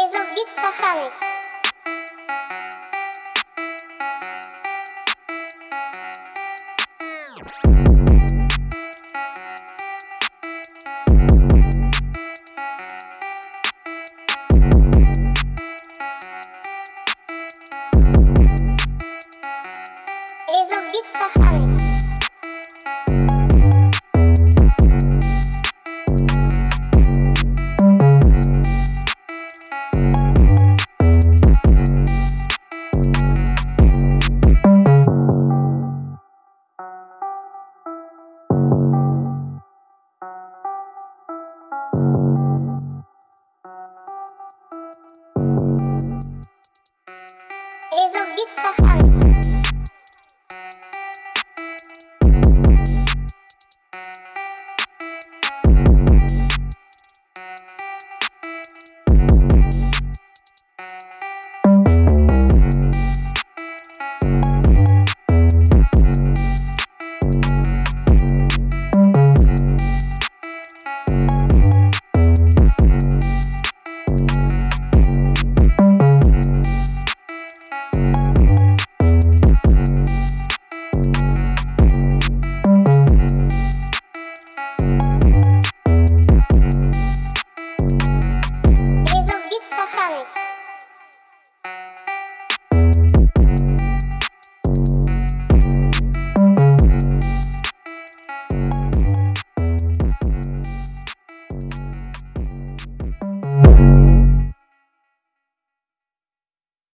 Elizabeth Safranich. safado.